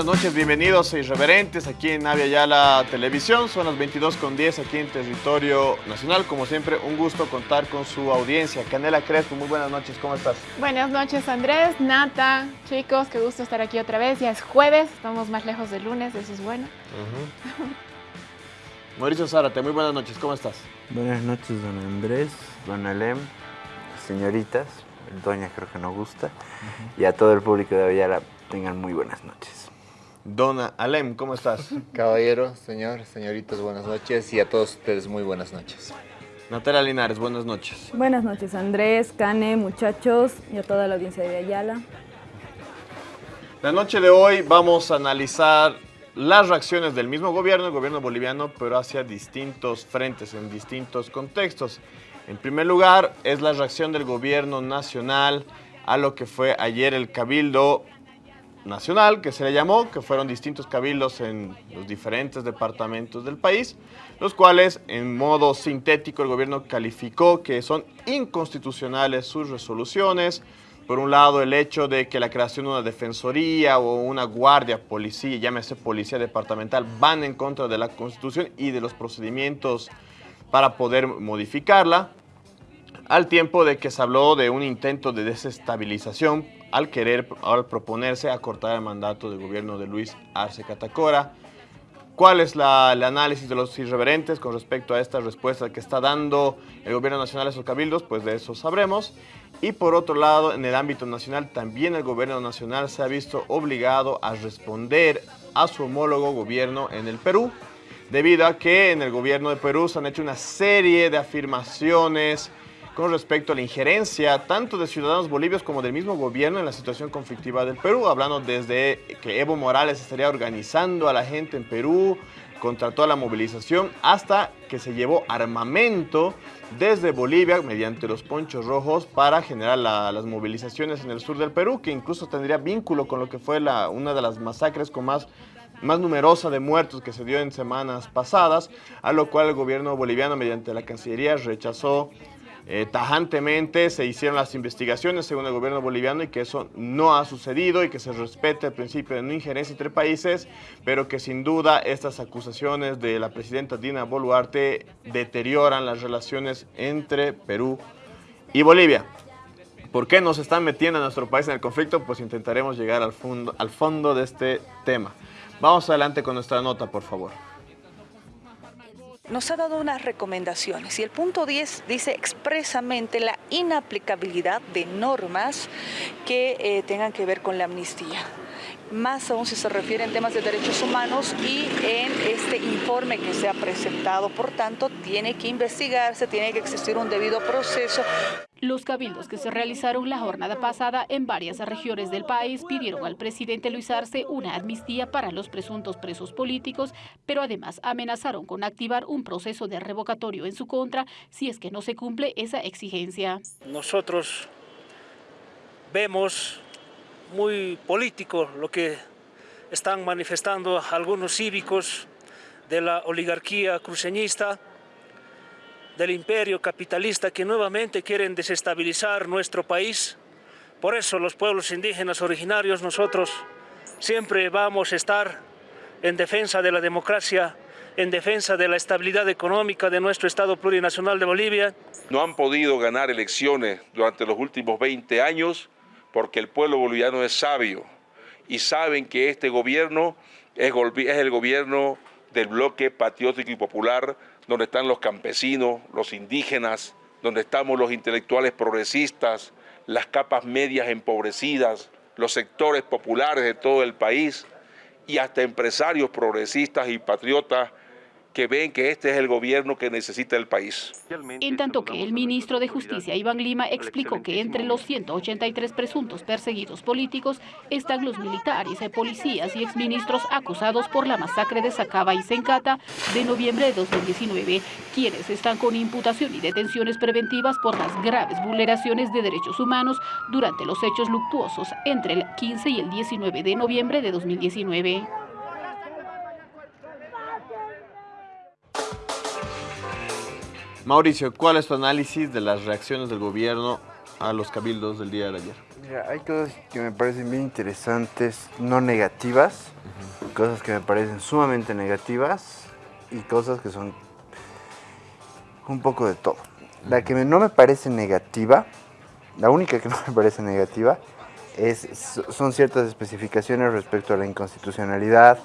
Buenas noches, bienvenidos a Irreverentes aquí en Avia Yala Televisión. Son las 22 con 10 aquí en territorio nacional. Como siempre, un gusto contar con su audiencia. Canela Crespo, muy buenas noches, ¿cómo estás? Buenas noches, Andrés, Nata, chicos, qué gusto estar aquí otra vez. Ya es jueves, estamos más lejos del lunes, eso es bueno. Mauricio Zárate, muy buenas noches, ¿cómo estás? Buenas noches, don Andrés, don Alem, señoritas, doña creo que no gusta, y a todo el público de Avia tengan muy buenas noches. Dona Alem, ¿cómo estás? Caballero, señor, señoritas, buenas noches y a todos ustedes muy buenas noches. Natalia Linares, buenas noches. Buenas noches Andrés, Cane, muchachos y a toda la audiencia de Ayala. La noche de hoy vamos a analizar las reacciones del mismo gobierno, el gobierno boliviano, pero hacia distintos frentes, en distintos contextos. En primer lugar, es la reacción del gobierno nacional a lo que fue ayer el cabildo nacional, que se le llamó, que fueron distintos cabildos en los diferentes departamentos del país, los cuales en modo sintético el gobierno calificó que son inconstitucionales sus resoluciones. Por un lado, el hecho de que la creación de una defensoría o una guardia, policía, llámese policía departamental, van en contra de la Constitución y de los procedimientos para poder modificarla, al tiempo de que se habló de un intento de desestabilización al querer, al proponerse acortar el mandato del gobierno de Luis Arce Catacora. ¿Cuál es el análisis de los irreverentes con respecto a esta respuesta que está dando el gobierno nacional a esos cabildos? Pues de eso sabremos. Y por otro lado, en el ámbito nacional, también el gobierno nacional se ha visto obligado a responder a su homólogo gobierno en el Perú, debido a que en el gobierno de Perú se han hecho una serie de afirmaciones, con respecto a la injerencia tanto de ciudadanos bolivianos como del mismo gobierno en la situación conflictiva del Perú, hablando desde que Evo Morales estaría organizando a la gente en Perú contra toda la movilización, hasta que se llevó armamento desde Bolivia mediante los ponchos rojos para generar las movilizaciones en el sur del Perú, que incluso tendría vínculo con lo que fue la, una de las masacres con más más numerosa de muertos que se dio en semanas pasadas, a lo cual el gobierno boliviano mediante la Cancillería rechazó eh, tajantemente se hicieron las investigaciones según el gobierno boliviano y que eso no ha sucedido y que se respete el principio de no injerencia entre países, pero que sin duda estas acusaciones de la presidenta Dina Boluarte deterioran las relaciones entre Perú y Bolivia. ¿Por qué nos están metiendo a nuestro país en el conflicto? Pues intentaremos llegar al fondo, al fondo de este tema. Vamos adelante con nuestra nota, por favor nos ha dado unas recomendaciones. Y el punto 10 dice expresamente la inaplicabilidad de normas que eh, tengan que ver con la amnistía más aún si se refiere en temas de derechos humanos y en este informe que se ha presentado. Por tanto, tiene que investigarse, tiene que existir un debido proceso. Los cabildos que se realizaron la jornada pasada en varias regiones del país pidieron al presidente Luis Arce una amnistía para los presuntos presos políticos, pero además amenazaron con activar un proceso de revocatorio en su contra si es que no se cumple esa exigencia. Nosotros vemos muy político lo que están manifestando algunos cívicos de la oligarquía cruceñista del imperio capitalista que nuevamente quieren desestabilizar nuestro país. Por eso los pueblos indígenas originarios nosotros siempre vamos a estar en defensa de la democracia, en defensa de la estabilidad económica de nuestro Estado plurinacional de Bolivia. No han podido ganar elecciones durante los últimos 20 años porque el pueblo boliviano es sabio y saben que este gobierno es el gobierno del bloque patriótico y popular donde están los campesinos, los indígenas, donde estamos los intelectuales progresistas, las capas medias empobrecidas, los sectores populares de todo el país y hasta empresarios progresistas y patriotas que ven que este es el gobierno que necesita el país. En tanto que el ministro de Justicia, Iván Lima, explicó que entre los 183 presuntos perseguidos políticos están los militares, policías y exministros acusados por la masacre de Sacaba y Sencata de noviembre de 2019, quienes están con imputación y detenciones preventivas por las graves vulneraciones de derechos humanos durante los hechos luctuosos entre el 15 y el 19 de noviembre de 2019. Mauricio, ¿cuál es tu análisis de las reacciones del gobierno a los cabildos del día de ayer? Mira, hay cosas que me parecen bien interesantes, no negativas, cosas que me parecen sumamente negativas y cosas que son un poco de todo. La que no me parece negativa, la única que no me parece negativa, es, son ciertas especificaciones respecto a la inconstitucionalidad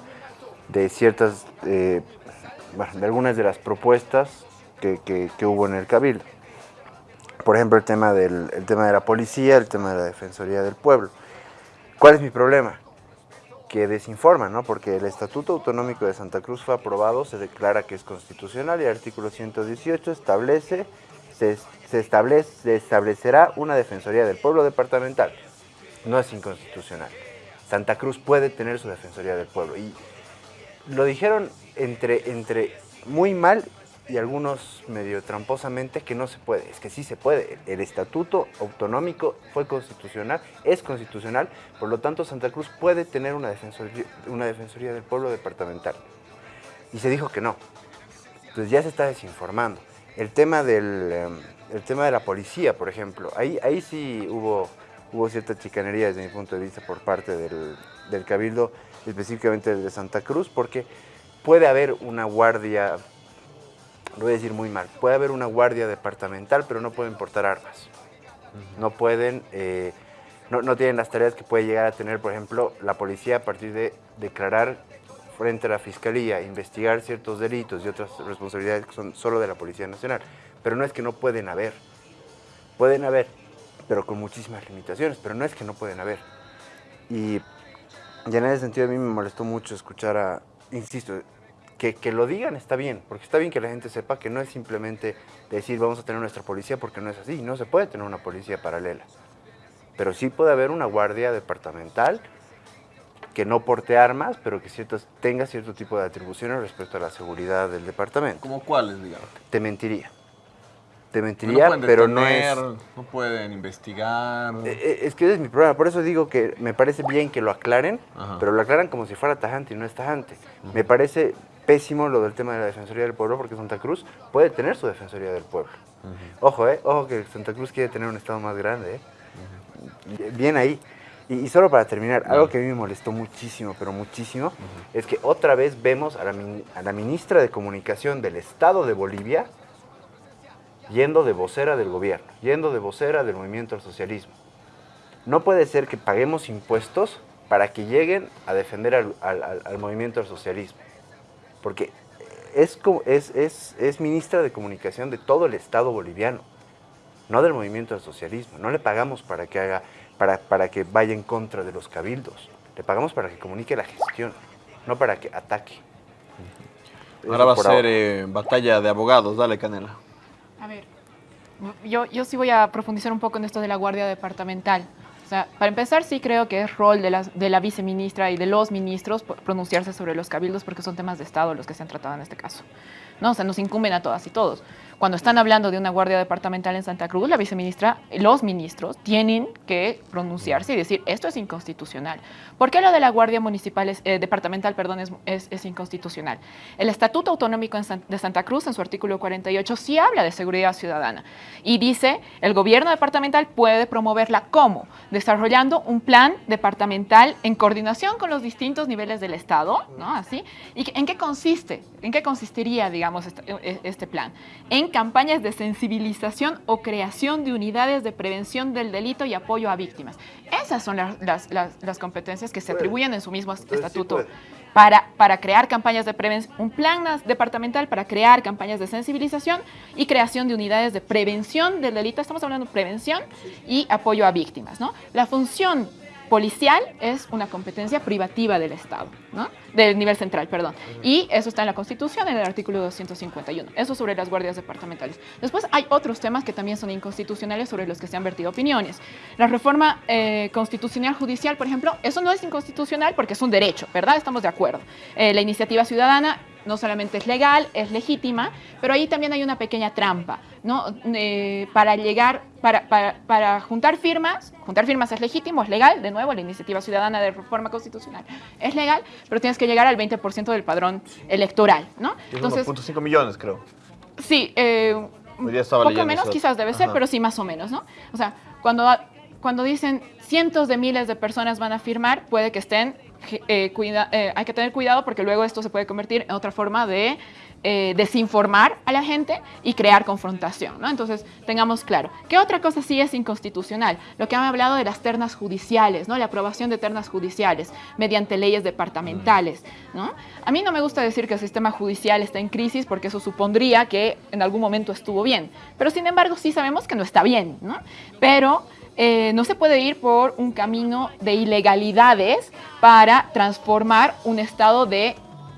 de ciertas, eh, bueno, de algunas de las propuestas que, que- que hubo en el Cabildo. Por ejemplo, el tema, del, el tema de la policía, el tema de la Defensoría del Pueblo. ¿Cuál es mi problema? Que desinforman, ¿no? Porque el Estatuto Autonómico de Santa Cruz fue aprobado, se declara que es constitucional y el artículo 118 establece, se, establece, establecerá una Defensoría del Pueblo departamental. No es inconstitucional. Santa Cruz puede tener su Defensoría del Pueblo. Y lo dijeron entre, entre muy mal y algunos medio tramposamente que no se puede. Es que sí se puede. El estatuto autonómico fue constitucional, es constitucional, por lo tanto Santa Cruz puede tener una defensoría, una defensoría del pueblo departamental. Y se dijo que no. Entonces ya se está desinformando. El tema, del, em, el tema de la policía, por ejemplo, ahí, ahí sí hubo, hubo cierta chicanería desde mi punto de vista por parte del, del Cabildo, específicamente el de Santa Cruz, porque puede haber una guardia, lo voy a decir muy mal, puede haber una guardia departamental, pero no pueden portar armas. No pueden, eh, no, no tienen las tareas que puede llegar a tener, por ejemplo, la policía a partir de declarar frente a la fiscalía, investigar ciertos delitos y otras responsabilidades que son solo de la Policía Nacional. Pero no es que no pueden haber. Pueden haber, pero con muchísimas limitaciones, pero no es que no pueden haber. Y, y en ese sentido a mí me molestó mucho escuchar a, insisto, que, que lo digan está bien, porque está bien que la gente sepa que no es simplemente decir vamos a tener nuestra policía porque no es así, no se puede tener una policía paralela. Pero sí puede haber una guardia departamental que no porte armas, pero que ciertas, tenga cierto tipo de atribuciones respecto a la seguridad del departamento. ¿Cómo cuáles, digamos? Te mentiría. Te mentiría, pero no es... No pueden investigar. Eh, eh, Es que ese es mi problema, por eso digo que me parece bien que lo aclaren, Ajá. pero lo aclaran como si fuera tajante y no es tajante. Me parece pésimo lo del tema de la Defensoría del Pueblo, porque Santa Cruz puede tener su Defensoría del Pueblo. Ojo, eh, ojo que Santa Cruz quiere tener un estado más grande, eh. Bien ahí. Y, y solo para terminar, algo que a mí me molestó muchísimo, pero muchísimo, es que otra vez vemos a la, min- a la ministra de Comunicación del Estado de Bolivia yendo de vocera del gobierno, yendo de vocera del movimiento al socialismo. No puede ser que paguemos impuestos para que lleguen a defender al, al- al- al movimiento al socialismo. Porque es, es, es, es ministra de comunicación de todo el Estado boliviano, no del movimiento al socialismo. No le pagamos para que, haga, para, para que vaya en contra de los cabildos. Le pagamos para que comunique la gestión, no para que ataque. Ahora va a ser ahora. eh, batalla de abogados. Dale, Canela. A ver, yo, yo sí voy a profundizar un poco en esto de la Guardia Departamental. O sea, para empezar, sí creo que es rol de, las, de la viceministra y de los ministros pronunciarse sobre los cabildos porque son temas de Estado los que se han tratado en este caso. ¿No? O sea, nos incumben a todas y todos. Cuando están hablando de una guardia departamental en Santa Cruz, la viceministra, los ministros tienen que pronunciarse y decir esto es inconstitucional. ¿Por qué lo de la guardia municipal es- eh, departamental, perdón, es, es- inconstitucional? El Estatuto Autonómico de Santa Cruz, en su artículo 48, sí habla de seguridad ciudadana y dice el gobierno departamental puede promoverla como desarrollando un plan departamental en coordinación con los distintos niveles del Estado, ¿no? Así. ¿Y en qué consiste? ¿En qué consistiría, digamos, este, e- este plan? En campañas de sensibilización o creación de unidades de prevención del delito y apoyo a víctimas. Esas son las, las- las- las competencias que se atribuyen en su mismo Entonces estatuto para, para crear campañas de prevención, un plan departamental para crear campañas de sensibilización y creación de unidades de prevención del delito. Estamos hablando de prevención y apoyo a víctimas, ¿no? La función policial es una competencia privativa del Estado, ¿no? Del nivel central, perdón. Y eso está en la Constitución, en el artículo 251. Eso sobre las guardias departamentales. Después hay otros temas que también son inconstitucionales sobre los que se han vertido opiniones. La reforma eh, constitucional judicial, por ejemplo, eso no es inconstitucional porque es un derecho, ¿verdad? Estamos de acuerdo. Eh, la iniciativa ciudadana no solamente es legal, es legítima, pero ahí también hay una pequeña trampa, ¿no? Eh, para llegar, para, para, para juntar firmas, juntar firmas es legítimo, es legal, de nuevo, la iniciativa ciudadana de reforma constitucional es legal, pero tienes que llegar al 20% del padrón electoral, ¿no? Son 1.5 millones, creo. Sí, eh, poco menos eso. quizás debe ser, Ajá. pero sí más o menos, ¿no? O sea, cuando, cuando dicen cientos de miles de personas van a firmar, puede que estén, eh, cuida- eh, hay que tener cuidado porque luego esto se puede convertir en otra forma de eh, desinformar a la gente y crear confrontación, ¿no? Entonces, tengamos claro. ¿Qué otra cosa sí es inconstitucional? Lo que han hablado de las ternas judiciales, ¿no? La aprobación de ternas judiciales mediante leyes departamentales. A mí no me gusta decir que el sistema judicial está en crisis porque eso supondría que en algún momento estuvo bien, pero sin embargo sí sabemos que no está bien. Pero eh, no se puede ir por un camino de ilegalidades para transformar un estado de,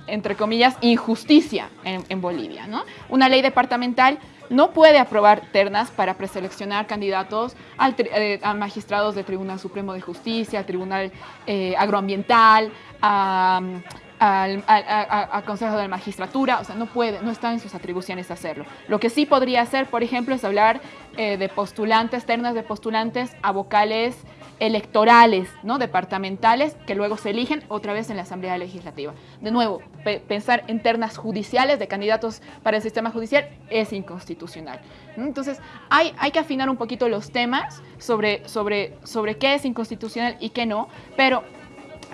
entre comillas, injusticia en, en Bolivia, ¿no? Una ley departamental no puede aprobar ternas para preseleccionar candidatos eh, a magistrados del Tribunal Supremo de Justicia, al Tribunal eh, Agroambiental, a, al, a- Consejo de la Magistratura, o sea, no puede, no está en sus atribuciones hacerlo. Lo que sí podría hacer, por ejemplo, es hablar eh, de postulantes, ternas de postulantes a vocales electorales, ¿no? departamentales, que luego se eligen otra vez en la Asamblea Legislativa. De nuevo, pe- pensar en ternas judiciales de candidatos para el sistema judicial es inconstitucional. Entonces, hay, hay que afinar un poquito los temas sobre, sobre, sobre qué es inconstitucional y qué no, pero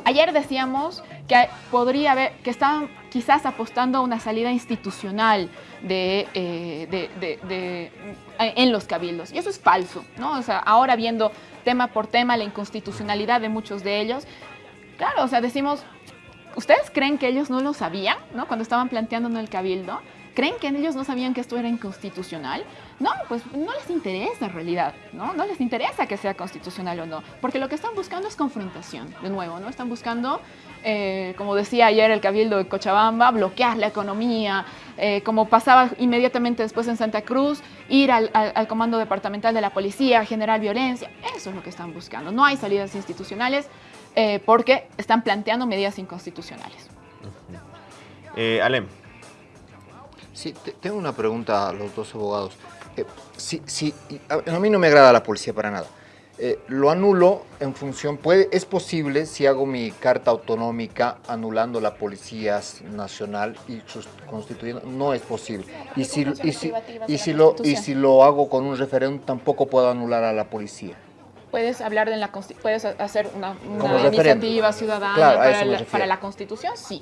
Ayer decíamos que podría haber, que estaban quizás apostando a una salida institucional de, eh, de- de- de- en los cabildos. Y eso es falso, ¿no? O sea, ahora viendo tema por tema la inconstitucionalidad de muchos de ellos, claro, o sea, decimos, ¿ustedes creen que ellos no lo sabían, ¿no? Cuando estaban planteando en el cabildo. ¿Creen que ellos no sabían que esto era inconstitucional? No, pues no les interesa en realidad, ¿no? No les interesa que sea constitucional o no, porque lo que están buscando es confrontación, de nuevo, ¿no? Están buscando, eh, como decía ayer el Cabildo de Cochabamba, bloquear la economía, eh, como pasaba inmediatamente después en Santa Cruz, ir al, al- al comando departamental de la policía, generar violencia, eso es lo que están buscando. No hay salidas institucionales eh, porque están planteando medidas inconstitucionales. Eh, Alem, Sí, te- tengo una pregunta a los dos abogados. Eh, sí, sí, a, a mí no me agrada la policía para nada. Eh, lo anulo en función, puede, es posible si hago mi carta autonómica anulando la Policía Nacional y sus- constituyendo, no es posible. Y si, y si, y si lo, y si lo hago con un referéndum, tampoco puedo anular a la policía. Puedes hablar de la puedes hacer una, iniciativa ciudadana Claro, la, para la Constitución, sí.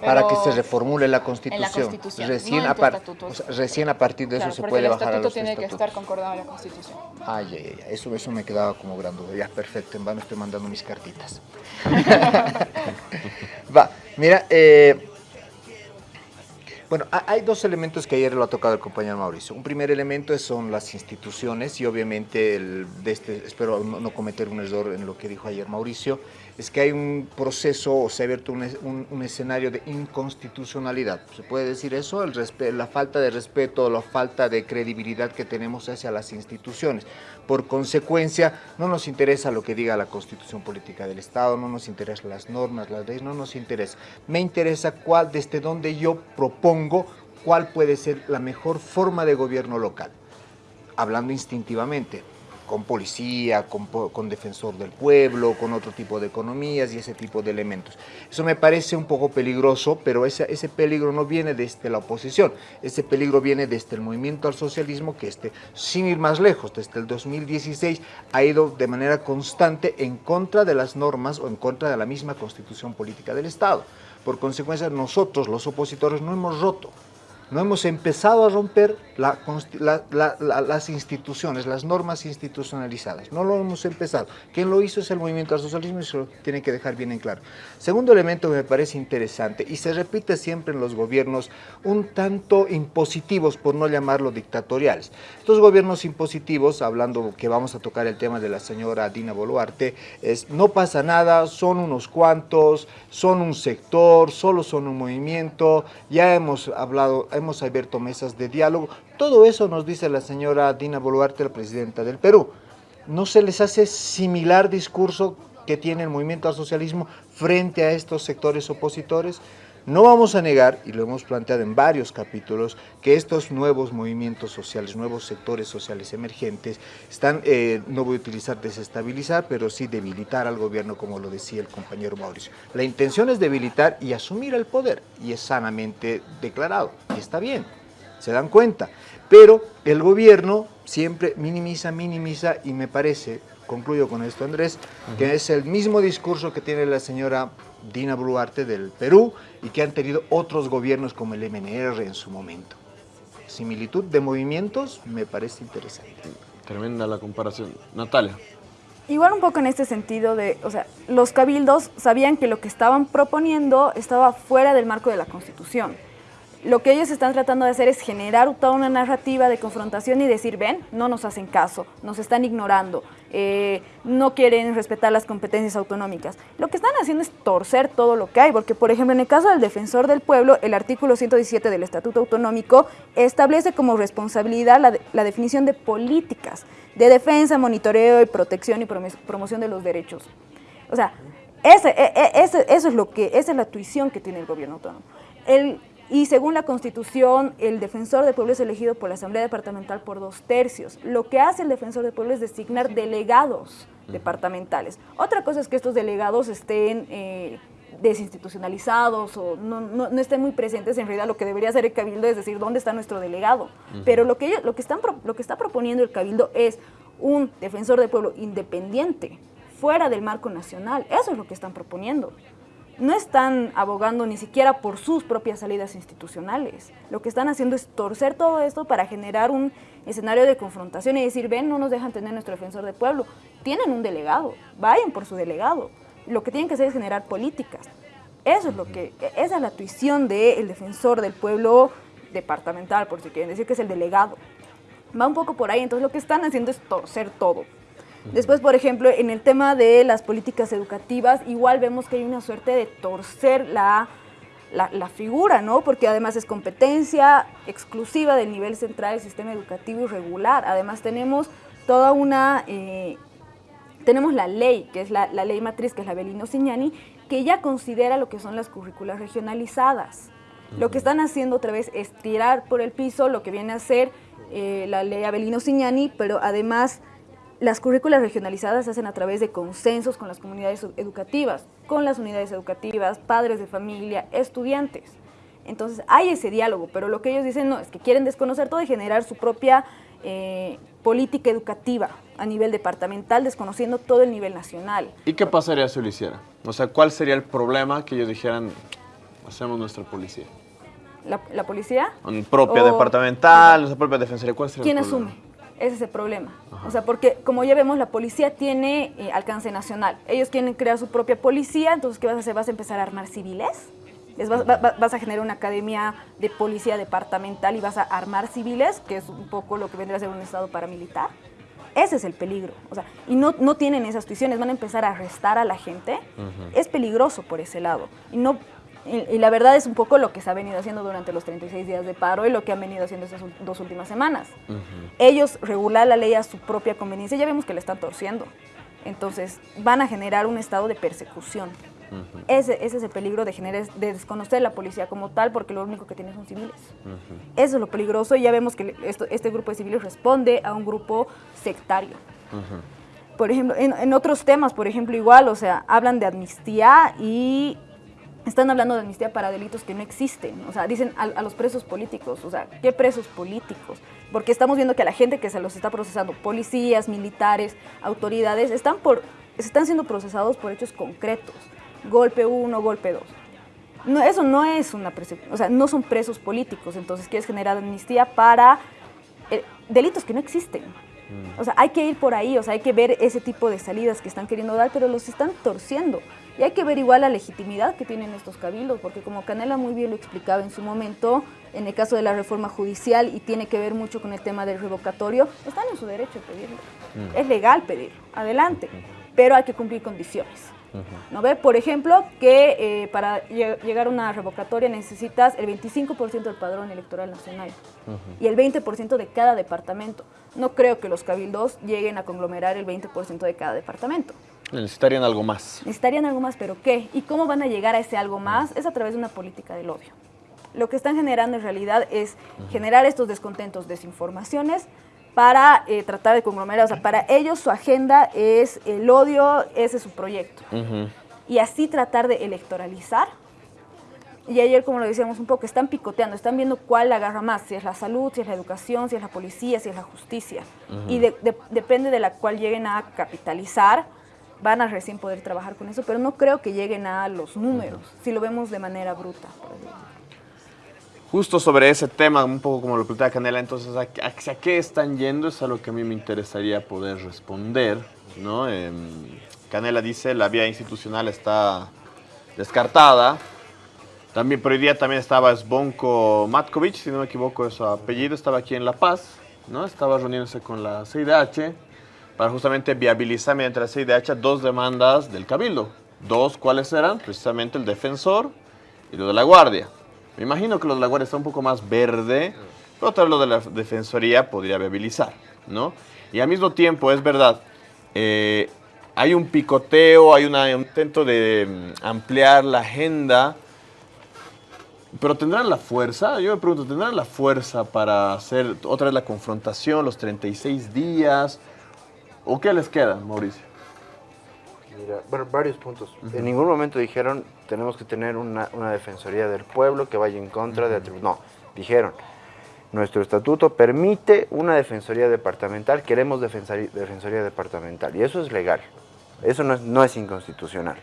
Para que se reformule la Constitución. Constitución, Recién, no a par- o sea, recién a partir de Claro, eso se puede bajar a estatuto los tiene que estatutos. estar concordado en la Constitución. Ay, ay, ay, eso, eso me quedaba como gran duda. Ya, perfecto, en vano estoy mandando mis cartitas. Va, mira, eh, bueno, ha- hay dos elementos que ayer lo ha tocado el compañero Mauricio. Un primer elemento son las instituciones y obviamente, el, de este, espero no, no cometer un error en lo que dijo ayer Mauricio, es que hay un proceso o se ha abierto un, es- un- un escenario de inconstitucionalidad. ¿Se puede decir eso? La falta de respeto, la falta de credibilidad que tenemos hacia las instituciones. Por consecuencia, no nos interesa lo que diga la constitución política del Estado, no nos interesan las normas, las leyes, no nos interesa. Me interesa cuál, desde donde yo propongo cuál puede ser la mejor forma de gobierno local. Hablando instintivamente, con policía, con, con defensor del pueblo, con otro tipo de economías y ese tipo de elementos. Eso me parece un poco peligroso, pero ese, ese peligro no viene desde la oposición, ese peligro viene desde el movimiento al socialismo que este, sin ir más lejos, desde el 2016 ha ido de manera constante en contra de las normas o en contra de la misma constitución política del Estado. Por consecuencia, nosotros los opositores no hemos roto, no hemos empezado a romper las instituciones, las normas institucionalizadas. No lo hemos empezado. Quien lo hizo es el movimiento al socialismo y eso lo tiene que dejar bien en claro. Segundo elemento que me parece interesante y se repite siempre en los gobiernos un tanto impositivos, por no llamarlo dictatoriales. Estos gobiernos impositivos, hablando que vamos a tocar el tema de la señora Dina Boluarte, es no pasa nada, son unos cuantos, son un sector, solo son un movimiento, ya hemos hablado, hemos abierto mesas de diálogo. Todo eso nos dice la señora Dina Boluarte, la presidenta del Perú. ¿No se les hace similar discurso que tiene el movimiento al socialismo frente a estos sectores opositores? No vamos a negar, y lo hemos planteado en varios capítulos, que estos nuevos movimientos sociales, nuevos sectores sociales emergentes, están, eh, no voy a utilizar desestabilizar, pero sí debilitar al gobierno, como lo decía el compañero Mauricio. La intención es debilitar y asumir el poder, y es sanamente declarado, y está bien. se dan cuenta. Pero el gobierno siempre minimiza, minimiza y me parece, concluyo con esto Andrés, que es el mismo discurso que tiene la señora Dina Boluarte del Perú y que han tenido otros gobiernos como el MNR en su momento. Similitud de movimientos me parece interesante. Tremenda la comparación. Natalia. Igual un poco en este sentido de, o sea, los cabildos sabían que lo que estaban proponiendo estaba fuera del marco de la Constitución. Lo que ellos están tratando de hacer es generar toda una narrativa de confrontación y decir, ven, no nos hacen caso, nos están ignorando, eh, no quieren respetar las competencias autonómicas. Lo que están haciendo es torcer todo lo que hay, porque por ejemplo en el caso del defensor del pueblo, el artículo 117 del Estatuto Autonómico establece como responsabilidad la, definición de políticas de defensa, monitoreo y protección y promoción de los derechos. O sea, e, e, eso es lo que, esa es la tuición que tiene el gobierno autónomo. El, y según la Constitución, el defensor del pueblo es elegido por la Asamblea Departamental por dos tercios. Lo que hace el defensor del pueblo es designar delegados departamentales. Otra cosa es que estos delegados estén eh, desinstitucionalizados o no, no, no, estén muy presentes, en realidad lo que debería hacer el Cabildo es decir, ¿dónde está nuestro delegado? Pero lo que, ellos, lo, que están, lo que está proponiendo el Cabildo es un defensor del pueblo independiente, fuera del marco nacional. Eso es lo que están proponiendo. No están abogando ni siquiera por sus propias salidas institucionales. Lo que están haciendo es torcer todo esto para generar un escenario de confrontación y decir, ven, no nos dejan tener nuestro defensor del pueblo. Tienen un delegado, vayan por su delegado lo que tienen que hacer es generar políticas. Eso es lo que, esa es la tuición del defensor del pueblo departamental, por si quieren decir que es el delegado. Va un poco por ahí, entonces lo que están haciendo es torcer todo. Después, por ejemplo, en el tema de las políticas educativas, igual vemos que hay una suerte de torcer la, la, figura, ¿no? Porque además es competencia exclusiva del nivel central del sistema educativo irregular. Además tenemos toda una eh, tenemos la ley, que es la, ley matriz, que es la Belino Signani, que ya considera lo que son las currículas regionalizadas. Lo que están haciendo otra vez es tirar por el piso lo que viene a ser eh, la ley Abelino Signani, pero además las currículas regionalizadas se hacen a través de consensos con las comunidades educativas, con las unidades educativas, padres de familia, estudiantes. Entonces hay ese diálogo, pero lo que ellos dicen no, es que quieren desconocer todo y generar su propia eh, política educativa a nivel departamental, desconociendo todo el nivel nacional. ¿Y qué pasaría si lo hiciera? O sea, ¿cuál sería el problema que ellos dijeran, hacemos nuestra policía? ¿La, policía? Propia departamental, nuestra propia defensoría, ¿cuál sería ¿Quién el asume? Ese es el problema. O sea, porque como ya vemos, la policía tiene eh, alcance nacional. Ellos quieren crear su propia policía, entonces ¿qué vas a hacer? ¿Vas a empezar a armar civiles? vas, a generar una academia de policía departamental y vas a armar civiles, que es un poco lo que vendría a ser un estado paramilitar. Ese es el peligro. O sea, y no, no tienen esas tuiciones, van a empezar a arrestar a la gente. Es peligroso por ese lado. Y, no, y, la verdad es un poco lo que se ha venido haciendo durante los 36 días de paro y lo que han venido haciendo estas dos últimas semanas. Ellos regular la ley a su propia conveniencia, ya vemos que le están torciendo. Entonces, van a generar un estado de persecución ese, es el peligro de, generar, de desconocer la policía como tal, porque lo único que tiene son civiles. Eso es lo peligroso y ya vemos que este grupo de civiles responde a un grupo sectario. Por ejemplo, en, otros temas, por ejemplo, igual, o sea, hablan de amnistía y están hablando de amnistía para delitos que no existen. O sea, dicen a, los presos políticos. O sea, ¿qué presos políticos? Porque estamos viendo que a la gente que se los está procesando, policías, militares, autoridades, están, por, están siendo procesados por hechos concretos golpe uno, golpe dos. No, eso no es una o sea, no son presos políticos, entonces quieres generar amnistía para eh, delitos que no existen. Mm. O sea, hay que ir por ahí, o sea, hay que ver ese tipo de salidas que están queriendo dar, pero los están torciendo. Y hay que ver igual la legitimidad que tienen estos cabildos, porque como Canela muy bien lo explicaba en su momento, en el caso de la reforma judicial y tiene que ver mucho con el tema del revocatorio, están en su derecho a pedirlo. Mm. Es legal pedir, adelante, pero hay que cumplir condiciones. ¿No ve? Por ejemplo, que eh, para llegar a una revocatoria necesitas el 25% del padrón electoral nacional y el 20% de cada departamento. No creo que los cabildos lleguen a conglomerar el 20% de cada departamento. Necesitarían algo más. Necesitarían algo más, pero ¿qué? ¿Y cómo van a llegar a ese algo más? Es a través de una política del odio. Lo que están generando en realidad es generar estos descontentos, desinformaciones, para eh, tratar de conglomerar. O sea, para ellos su agenda es el odio, ese es su proyecto. Y así tratar de electoralizar Y ayer, como lo decíamos un poco, están picoteando, están viendo cuál agarra más, si es la salud, si es la educación, si es la policía, si es la justicia. Y de- de- depende de la cual lleguen a capitalizar, van a recién poder trabajar con eso, pero no creo que lleguen a los números, si lo vemos de manera bruta. Justo sobre ese tema, un poco como lo plantea Canela, entonces, ¿a, qué- están yendo? Es a lo que a mí me interesaría poder responder, ¿no? Em, Canela dice, la vía institucional está descartada. También, por hoy día también estaba Sbonko Matkovic, si no me equivoco es su apellido, estaba aquí en La Paz, ¿no? Estaba reuniéndose con la CIDH para justamente viabilizar mediante la CIDH dos demandas del Cabildo. Dos, ¿cuáles eran? Precisamente el defensor y lo de la Guardia. Me imagino que lo de la Guardia está un poco más verde, pero tal lo de la Defensoría podría viabilizar, ¿no? Y al mismo tiempo, es verdad, eh, hay un picoteo, hay una- un intento de mm, ampliar la agenda, pero ¿tendrán la fuerza? Yo me pregunto, ¿tendrán la fuerza para hacer otra vez la confrontación, los 36 días? ¿O qué les queda, Mauricio? Mira, bueno, varios puntos. En ningún momento dijeron tenemos que tener una, una defensoría del pueblo que vaya en contra de atribu- No, dijeron nuestro estatuto permite una defensoría departamental, queremos defensoría departamental y eso es legal. Eso no es, no es inconstitucional.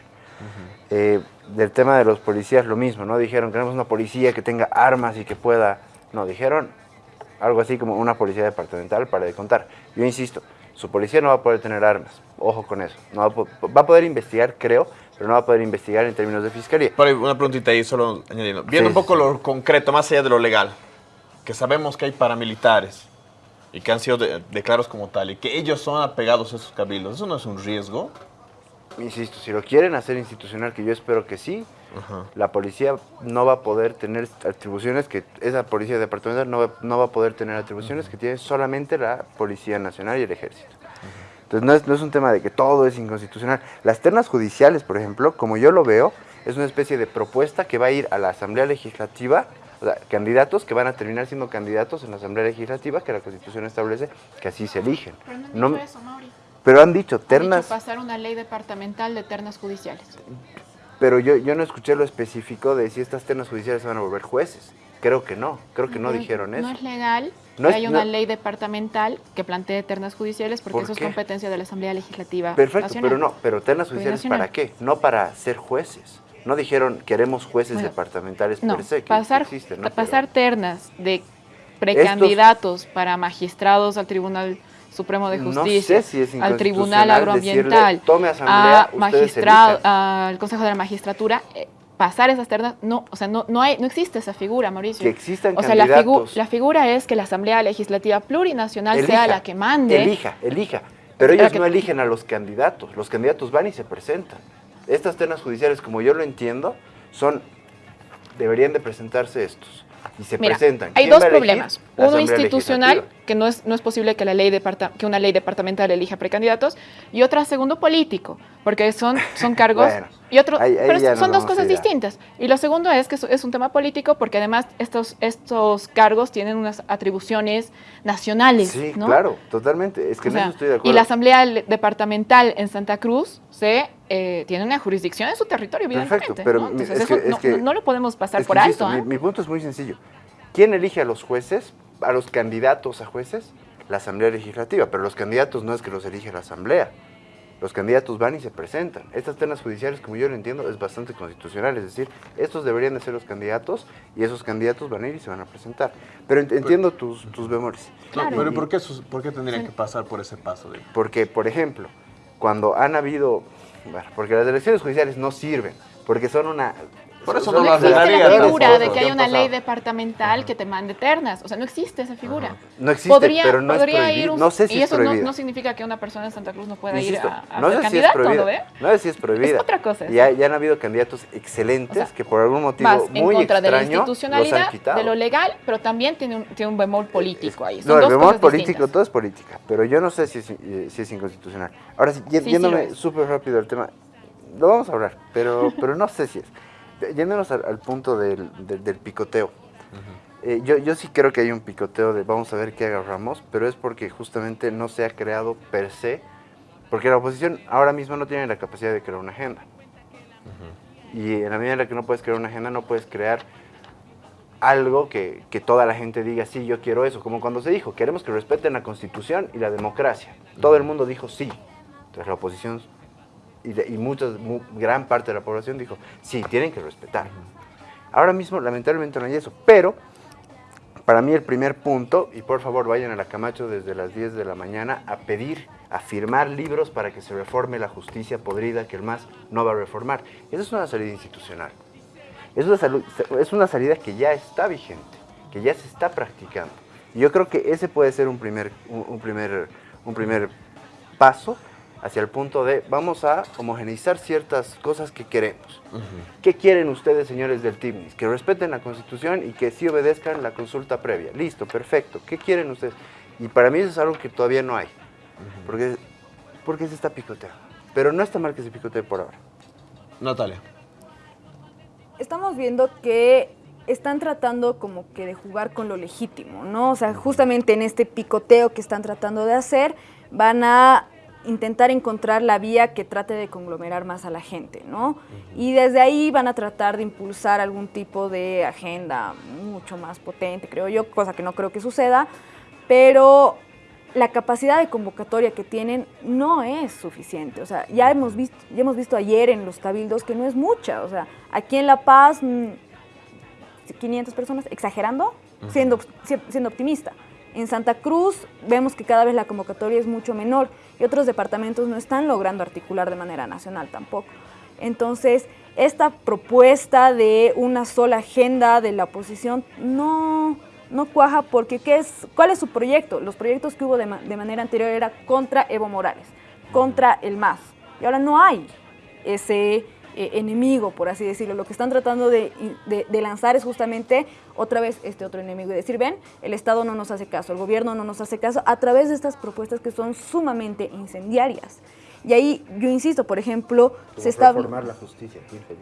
Eh, del tema de los policías lo mismo, ¿no? Dijeron queremos una policía que tenga armas y que pueda. No, dijeron algo así como una policía departamental para de contar. Yo insisto, su policía no va a poder tener armas, ojo con eso. No va, a, po- va a poder investigar, creo, pero no va a poder investigar en términos de fiscalía. Pero una preguntita ahí, solo añadiendo. Viendo Sí, un poco sí. lo concreto, más allá de lo legal, que sabemos que hay paramilitares y que han sido de- declarados como tal y que ellos son apegados a esos cabildos, ¿eso no es un riesgo? Insisto, si lo quieren hacer institucional, que yo espero que sí, Ajá. la policía no va a poder tener atribuciones que esa policía departamental no va, no va a poder tener atribuciones que tiene solamente la Policía Nacional y el Ejército. Entonces no es, no es un tema de que todo es inconstitucional. Las ternas judiciales, por ejemplo, como yo lo veo, es una especie de propuesta que va a ir a la Asamblea Legislativa, o sea, candidatos que van a terminar siendo candidatos en la Asamblea Legislativa, que la Constitución establece que así se eligen. Pero no han No- dicho eso, Mauri. pero han dicho Han dicho ternas... pasar una ley departamental de ternas judiciales. Pero yo, yo no escuché lo específico de si estas ternas judiciales se van a volver jueces. Creo que no, creo que no dijeron eso. No es legal No que es- haya una no- ley departamental que plantee ternas judiciales porque ¿Por eso es competencia de la Asamblea Legislativa Perfecto, Nacional. pero no, pero ternas judiciales para qué? No para ser jueces. No dijeron queremos jueces Bueno, departamentales No, per se, que, pasar, existen, ¿no? pasar ternas de precandidatos para magistrados al Tribunal Supremo de No Justicia, sé si es al Tribunal Agroambiental, decirle, "Tome asamblea, a ustedes magistrado, elijan". al Consejo de la Magistratura, eh, pasar esas ternas, no, o sea, no, no, hay, no existe esa figura, Mauricio. Que existan o sea, la, figu- candidatos. la figura es que la Asamblea Legislativa Plurinacional sea la que mande. Elija, elija. Pero ellos que- no eligen a los candidatos. Los candidatos van y se presentan. Estas ternas judiciales, como yo lo entiendo, son deberían de presentarse estos. Y se Mira, presentan. hay ¿Quién dos problemas. Uno institucional, que no es, no es posible que, la ley que una ley departamental elija precandidatos, y otra, segundo, político, porque son, son cargos Bueno, y otro, ahí- ahí pero son dos cosas distintas. Y lo segundo es que es, un tema político porque además estos, estos cargos tienen unas atribuciones nacionales. Sí, ¿no? claro, totalmente. Es que O en sea, eso estoy de acuerdo. y la Asamblea Le- Departamental en Santa Cruz se, eh, tiene una jurisdicción en su territorio, Perfecto, evidentemente. pero ¿no? mi- Entonces es eso que- es no, que- no- no lo podemos pasar Es que, por insisto, alto. mi, ¿ah? mi punto es muy sencillo. ¿Quién elige a los jueces, a los candidatos a jueces? La Asamblea Legislativa, pero los candidatos no es que los elige la Asamblea. Los candidatos van y se presentan. Estas ternas judiciales, como yo lo entiendo, es bastante constitucional. Es decir, estos deberían de ser los candidatos y esos candidatos van a ir y se van a presentar. Pero ent- entiendo tus, tus bemoles. No, Claro. pero ¿por qué, por qué tendrían que pasar por ese paso? De... Porque, por ejemplo, cuando han habido... Bueno, porque las elecciones judiciales no sirven, porque son una... Por eso no No existe la figura de que haya han una ley departamental que te mande ternas. O sea, no existe esa figura. No existe, podría, pero no podría ir un- No sé si y es eso no, no significa que una persona en Santa Cruz no pueda Insisto, ir a, a no ser sé si es candidato, prohibida. ¿no sé si es prohibida. Es otra cosa ya, ya han habido candidatos excelentes O sea, que por algún motivo en muy contra de la extraño los han institucionalidad, de lo legal, pero también tiene un, tiene un bemol político ahí. Son no, el dos bemol político, distintas. todo es política, pero yo no sé si es, eh, si es inconstitucional. Ahora sí, yéndome súper rápido al tema, lo vamos a hablar, pero, pero no sé si es. Yéndonos al, al punto del, del- del picoteo. Eh, yo, yo sí creo que hay un picoteo de vamos a ver qué agarramos, pero es porque justamente no se ha creado per se, porque la oposición ahora mismo no tiene la capacidad de crear una agenda. Y en la medida en la que no puedes crear una agenda, no puedes crear algo que, que, toda la gente diga, sí, yo quiero eso. Como cuando se dijo, queremos que respeten la Constitución y la democracia. Todo el mundo dijo sí. Entonces la oposición y, y muchas, mu- gran parte de la población dijo, sí, tienen que respetar. Ahora mismo, lamentablemente, no hay eso. Pero, para mí el primer punto, y por favor vayan a la Camacho desde las 10 de la mañana a pedir, a firmar libros para que se reforme la justicia podrida que el MAS no va a reformar. Esa es una salida institucional. Es una, salu- es una salida que ya está vigente, que ya se está practicando. Y yo creo que ese puede ser un primer, un, un primer, un primer paso hacia el punto de vamos a homogeneizar ciertas cosas que queremos. ¿Qué quieren ustedes, señores del TIMNIS? Que respeten la Constitución y que sí obedezcan la consulta previa. Listo, perfecto. ¿Qué quieren ustedes? Y para mí eso es algo que todavía no hay. Porque, porque se está picoteando. Pero no está mal que se picotee por ahora. Natalia. estamos viendo que están tratando como que de jugar con lo legítimo, ¿no? O sea, justamente en este picoteo que están tratando de hacer, van a intentar encontrar la vía que trate de conglomerar más a la gente, ¿no? Y desde ahí van a tratar de impulsar algún tipo de agenda mucho más potente, creo yo, cosa que no creo que suceda, pero la capacidad de convocatoria que tienen no es suficiente. O sea, ya hemos visto, ya hemos visto ayer en los cabildos que no es mucha. O sea, aquí en La Paz, mm, 500 personas, exagerando, siendo, si- siendo optimista. En Santa Cruz vemos que cada vez la convocatoria es mucho menor y otros departamentos no están logrando articular de manera nacional tampoco. Entonces, esta propuesta de una sola agenda de la oposición no, no cuaja porque ¿qué es, ¿cuál es su proyecto? Los proyectos que hubo de, de manera anterior era contra Evo Morales, contra el MAS. Y ahora no hay ese eh, enemigo, por así decirlo. Lo que están tratando de, de- de lanzar es justamente otra vez este otro enemigo y decir, ven, el Estado no nos hace caso, el gobierno no nos hace caso, a través de estas propuestas que son sumamente incendiarias. Y ahí, yo insisto, por ejemplo, se está... reformar la justicia. infeliz.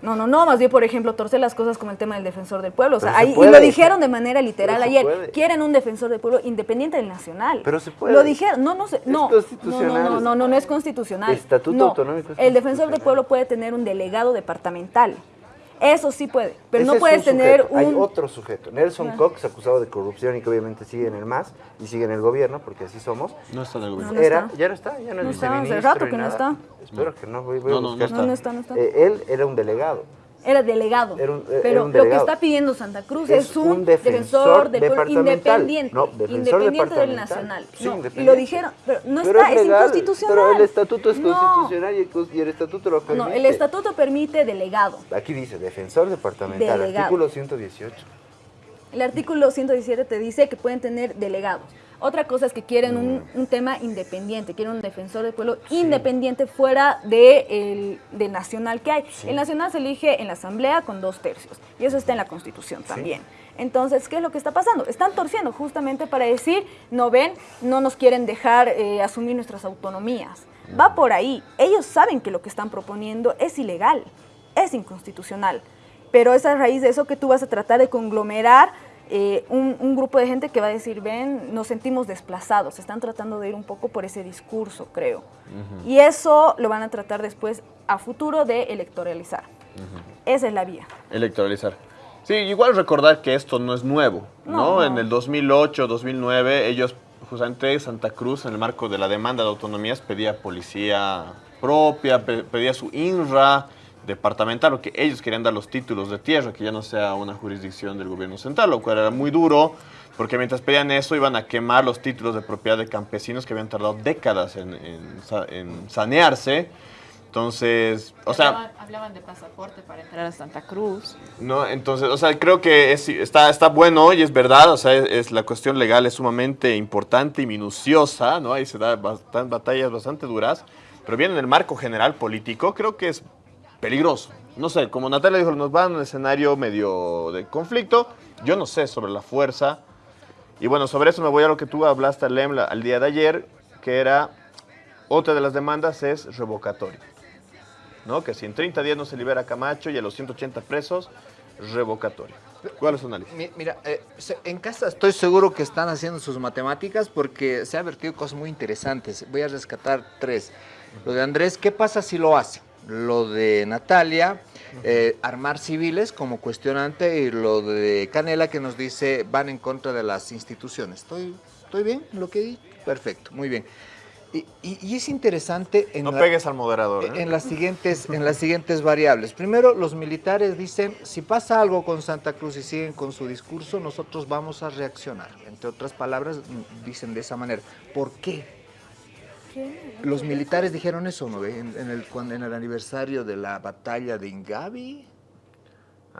No, no, no, más bien, por ejemplo, torcer las cosas como el tema del defensor del pueblo. O sea, se ahí, y lo dijeron de manera literal se ayer. puede. Quieren un defensor del pueblo independiente del nacional. Pero se puede. Lo dijeron, no, no, sé, no. No, constitucional. no, no, no, no es constitucional. Estatuto No, autonómico es El defensor del pueblo puede tener un delegado departamental. Eso sí puede, pero Ese no es puedes un tener sujeto. Hay un... otro sujeto. Nelson Ah. Cox, acusado de corrupción y que obviamente sigue en el MAS y sigue en el gobierno, porque así somos. No está en el No, gobierno. no era, está. ya no está, ya no, No es está, hace rato que no nada. está. Espero que no, voy, voy No, a no, no buscar. No, no no está. Eh, él era un delegado. Era delegado. Era un- era pero un lo que está pidiendo Santa Cruz Es es, un, un defensor, defensor del pueblo independiente. No, defensor independiente del nacional. Sí, No, y lo dijeron, pero no Pero está, es, legal, inconstitucional. Pero el estatuto es No. constitucional y el, cos- y el estatuto lo permite. No, el estatuto permite delegado. Aquí dice, defensor departamental, Delegado. artículo 118. El artículo 117 te dice que pueden tener delegados. Otra cosa es que quieren un, un tema independiente, quieren un defensor del pueblo independiente fuera de el, del nacional que hay. El nacional se elige en la asamblea con dos tercios y eso está en la constitución también. Entonces, ¿qué es lo que está pasando? Están torciendo justamente para decir, no ven, no nos quieren dejar eh, asumir nuestras autonomías. Va por ahí. Ellos saben que lo que están proponiendo es ilegal, es inconstitucional. Pero es a raíz de eso que tú vas a tratar de conglomerar eh, un, un grupo de gente que va a decir, ven, nos sentimos desplazados. Están tratando de ir un poco por ese discurso, creo. Y eso lo van a tratar después a futuro de electoralizar. Esa es la vía. Electoralizar. Sí, igual recordar que esto no es nuevo, ¿no? No, En el 2008, 2009, ellos, justamente Santa Cruz, en el marco de la demanda de autonomías, pedía policía propia, pe- pedía su INRA departamental, porque ellos querían dar los títulos de tierra, que ya no sea una jurisdicción del gobierno central, lo cual era muy duro, porque mientras pedían eso iban a quemar los títulos de propiedad de campesinos que habían tardado décadas en, en en sanearse. Entonces, o sea... hablaban, de pasaporte para entrar a Santa Cruz. No, entonces, o sea, creo que es- está, está bueno y es verdad, o sea, es, es- la cuestión legal es sumamente importante y minuciosa, ¿no? Ahí se da bastan- batallas bastante duras, pero bien en el marco general político creo que es peligroso. No sé, como Natalia dijo, nos va a un escenario medio de conflicto, yo no sé sobre la fuerza, y bueno, sobre eso me voy a lo que tú hablaste, Lem, al día de ayer, que era, otra de las demandas es revocatorio. ¿no? Que si en 30 días no se libera Camacho y a los 180 presos, revocatorio. ¿Cuál es su análisis? Mi- Mira, eh, en casa estoy seguro que están haciendo sus matemáticas porque se han vertido cosas muy interesantes. Voy a rescatar tres. Lo de Andrés, ¿qué pasa si lo hace? Lo de Natalia, eh, armar civiles como cuestionante y lo de Canela que nos dice van en contra de las instituciones. ¿Estoy, estoy bien lo que di? Perfecto, muy bien. Y, y- y es interesante en, No la- pegues al moderador. ¿eh? en las, siguientes, en las siguientes variables. Primero, los militares dicen, si pasa algo con Santa Cruz y siguen con su discurso, nosotros vamos a reaccionar. Entre otras palabras, mm, dicen de esa manera. ¿Por qué? Los militares dijeron eso, ¿no? En, en el, cuando- en el aniversario de la batalla de Ingavi.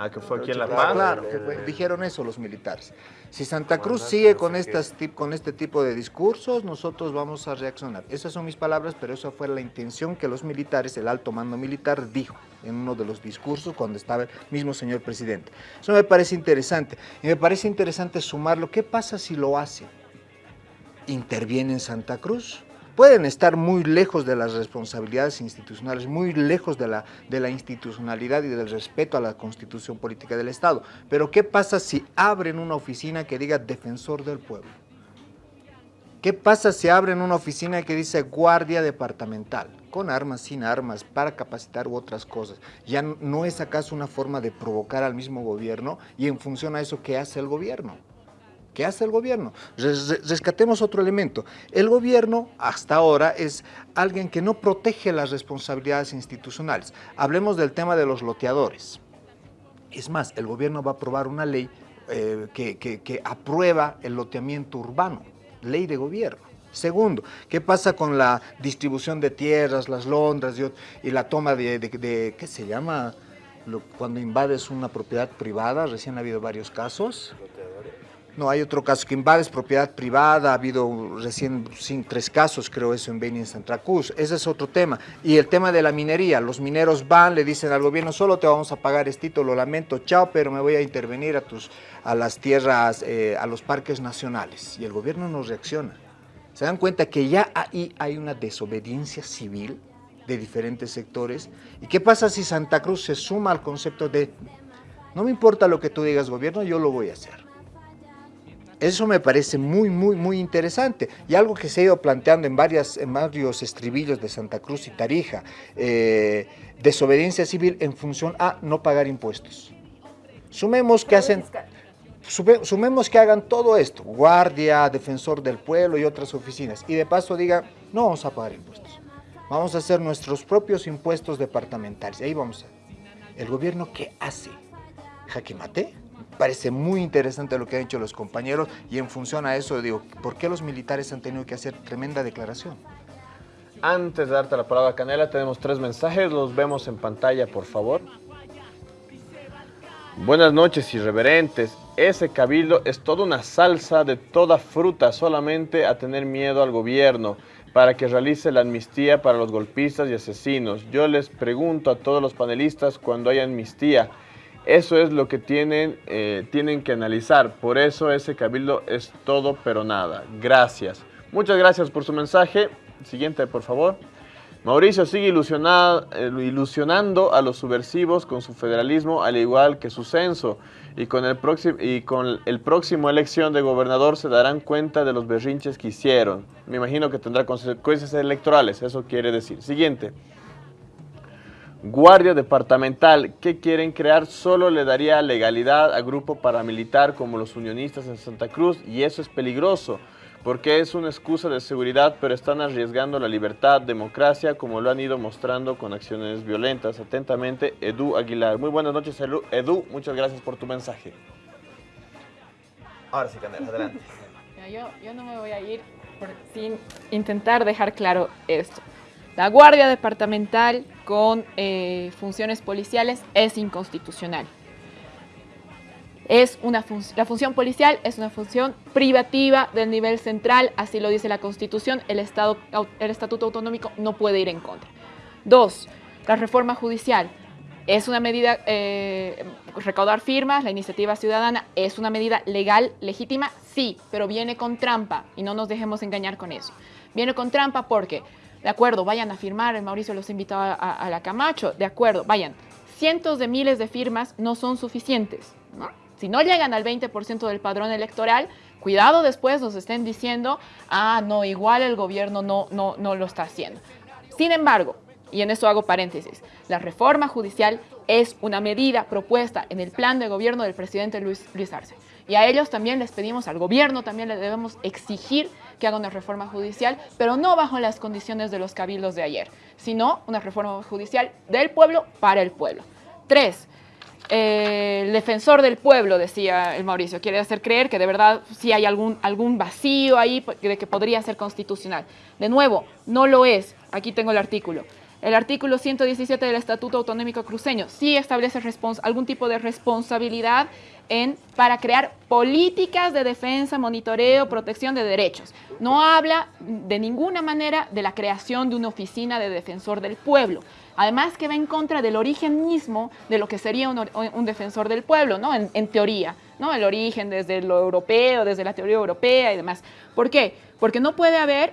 Ah, que fue aquí en La Paz. Claro, que fue- dijeron eso los militares. Si Santa Cruz sigue con, estas, con este tipo de discursos, nosotros vamos a reaccionar. Esas son mis palabras, pero esa fue la intención que los militares, el alto mando militar, dijo en uno de los discursos cuando estaba el mismo señor presidente. Eso me parece interesante. Y me parece interesante sumarlo. ¿Qué pasa si lo hace? ¿Interviene en Santa Cruz? Pueden estar muy lejos de las responsabilidades institucionales, muy lejos de la, de la institucionalidad y del respeto a la constitución política del Estado. Pero ¿qué pasa si abren una oficina que diga defensor del pueblo? ¿Qué pasa si abren una oficina que dice guardia departamental? Con armas, sin armas, para capacitar u otras cosas. ¿Ya no es acaso una forma de provocar al mismo gobierno? Y en función a eso, ¿qué hace el gobierno? ¿Qué hace el gobierno? Res- res- Rescatemos otro elemento. El gobierno hasta ahora es alguien que no protege las responsabilidades institucionales. Hablemos del tema de los loteadores. Es más, el gobierno va a aprobar una ley eh, que, aprueba el loteamiento urbano, ley de gobierno. Segundo, ¿qué pasa con la distribución de tierras, las londras y, la toma de, ¿qué se llama? Cuando invades una propiedad privada, recién ha habido varios casos. No, hay otro caso que invades propiedad privada, ha habido recién tres casos, creo eso, en Beni en Santa Cruz. Ese es otro tema. Y el tema de la minería, los mineros van, le dicen al gobierno, solo te vamos a pagar estito, lo lamento, chao, pero me voy a intervenir a, tus, a las tierras, eh, a los parques nacionales. Y el gobierno no reacciona. Se dan cuenta que ya ahí hay una desobediencia civil de diferentes sectores. ¿Y qué pasa si Santa Cruz se suma al concepto de, no me importa lo que tú digas gobierno, yo lo voy a hacer? Eso me parece muy, muy, muy interesante. Y algo que se ha ido planteando en, varios estribillos de Santa Cruz y Tarija, eh, desobediencia civil en función a no pagar impuestos. Sumemos que hacen, sume- sumemos que hagan todo esto, guardia, defensor del pueblo y otras oficinas, y de paso digan, no vamos a pagar impuestos. Vamos a hacer nuestros propios impuestos departamentales. Y ahí vamos a... ¿El gobierno qué hace? ¿Jaque mate? Parece muy interesante lo que han hecho los compañeros y en función a eso digo, ¿por qué los militares han tenido que hacer tremenda declaración? Antes de darte la palabra, Canela, tenemos tres mensajes. Los vemos en pantalla, por favor. Buenas noches, irreverentes. Ese cabildo es toda una salsa de toda fruta, solamente a tener miedo al gobierno para que realice la amnistía para los golpistas y asesinos. Yo les pregunto a todos los panelistas cuando hay amnistía. Eso es lo que tienen, eh, tienen que analizar. Por eso ese cabildo es todo pero nada. Gracias. Muchas gracias por su mensaje. Siguiente, por favor. Mauricio sigue ilusiona- eh, ilusionando a los subversivos con su federalismo, al igual que su censo. Y con, el próximo, y con el próximo elección de gobernador se darán cuenta de los berrinches que hicieron. Me imagino que tendrá consecuencias electorales, eso quiere decir. Siguiente. Guardia departamental, ¿qué quieren crear? Solo le daría legalidad a grupo paramilitar como los unionistas en Santa Cruz y eso es peligroso porque es una excusa de seguridad, pero están arriesgando la libertad, democracia, como lo han ido mostrando con acciones violentas. Atentamente, Edu Aguilar. Muy buenas noches, Edu. Edu, muchas gracias por tu mensaje. Ahora sí, Canela, adelante. Yo, yo no me voy a ir por- sin intentar dejar claro esto. La Guardia Departamental con eh, funciones policiales es inconstitucional. Es una la función policial es una función privativa del nivel central, así lo dice la Constitución, el, Estado, el Estatuto Autonómico no puede ir en contra. Dos, la reforma judicial es una medida, eh, recaudar firmas, la iniciativa ciudadana es una medida legal, legítima, sí, pero viene con trampa y no nos dejemos engañar con eso. Viene con trampa porque, de acuerdo, vayan a firmar, Mauricio los invitó a, la Camacho, de acuerdo, vayan, cientos de miles de firmas no son suficientes, ¿no? Si no llegan al 20% del padrón electoral, cuidado después nos estén diciendo, ah, no, igual el gobierno no, no, no lo está haciendo. Sin embargo, y en eso hago paréntesis, la reforma judicial es una medida propuesta en el plan de gobierno del presidente Luis Arce. Y a ellos también les pedimos, al gobierno también le debemos exigir que haga una reforma judicial, pero no bajo las condiciones de los cabildos de ayer, sino una reforma judicial del pueblo para el pueblo. Tres, eh, el defensor del pueblo, decía el Mauricio, quiere hacer creer que de verdad sí hay algún, algún vacío ahí de que podría ser constitucional. De nuevo, no lo es. Aquí tengo el artículo. El artículo 117 del Estatuto Autonómico Cruceño sí establece algún tipo de responsabilidad en, para crear políticas de defensa, monitoreo, protección de derechos. No habla de ninguna manera de la creación de una oficina de defensor del pueblo. Además que va en contra del origen mismo de lo que sería un, defensor del pueblo, ¿no? En, teoría, ¿no? El origen desde lo europeo, desde la teoría europea y demás. ¿Por qué? Porque no puede haber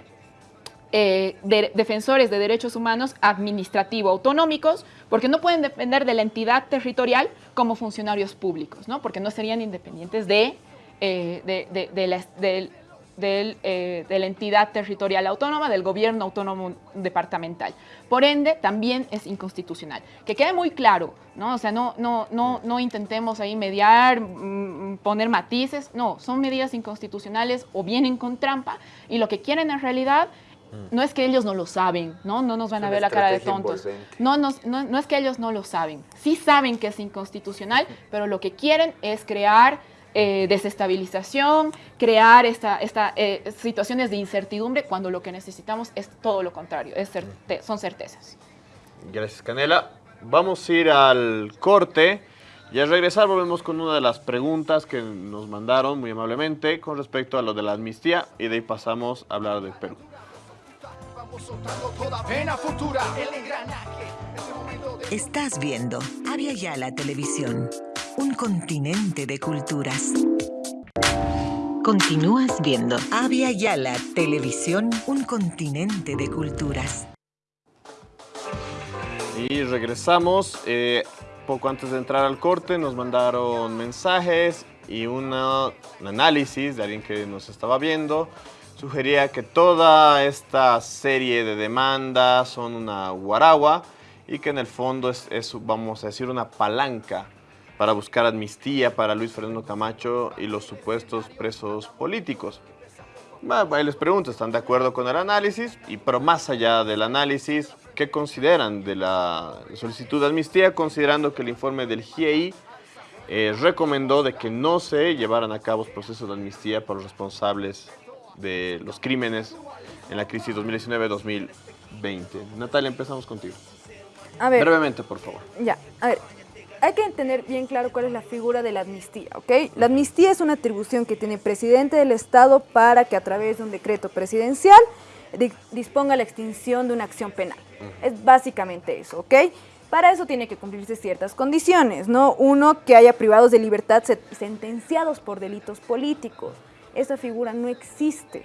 eh, defensores de derechos humanos administrativo autonómicos, porque no pueden depender de la entidad territorial como funcionarios públicos, ¿no? Porque no serían independientes de, eh, de, la, eh, de la entidad territorial autónoma, del gobierno autónomo departamental. Por ende, también es inconstitucional. Que quede muy claro, ¿no? O sea, no, no, no, no intentemos ahí mediar, mm, poner matices, no, son medidas inconstitucionales o vienen con trampa y lo que quieren en realidad no es que ellos no lo saben, ¿no? No nos van a ver la cara de tontos. No, no, no, es que ellos no lo saben. Sí saben que es inconstitucional, pero lo que quieren es crear eh, desestabilización, crear esta, esta, eh, situaciones de incertidumbre cuando lo que necesitamos es todo lo contrario, es son certezas. Gracias, Canela. Vamos a ir al corte y al regresar volvemos con una de las preguntas que nos mandaron muy amablemente con respecto a lo de la amnistía y de ahí pasamos a hablar del Perú. Estás viendo Avia Yala Televisión un continente de culturas. Continúas viendo Avia Yala Televisión, un continente de culturas. Y regresamos. Eh, poco antes de entrar al corte nos mandaron mensajes y un análisis de alguien que nos estaba viendo. Sugería que toda esta serie de demandas son una guaragua y que en el fondo es vamos a decir, una palanca para buscar amnistía para Luis Fernando Camacho y los supuestos presos políticos. Ahí les pregunto, ¿están de acuerdo con el análisis? Y pero más allá del análisis, ¿qué consideran de la solicitud de amnistía? Considerando que el informe del GIEI eh, recomendó de que no se llevaran a cabo procesos de amnistía para los responsables de los crímenes en la crisis 2019-2020. Natalia, empezamos contigo. A ver. Brevemente, por favor. Ya, a ver, hay que tener bien claro cuál es la figura de la amnistía, ¿ok? La amnistía es una atribución que tiene el presidente del Estado para que a través de un decreto presidencial disponga la extinción de una acción penal. Es básicamente eso, ¿ok? Para eso tiene que cumplirse ciertas condiciones, ¿no? Uno, que haya privados de libertad sentenciados por delitos políticos. Esa figura no existe.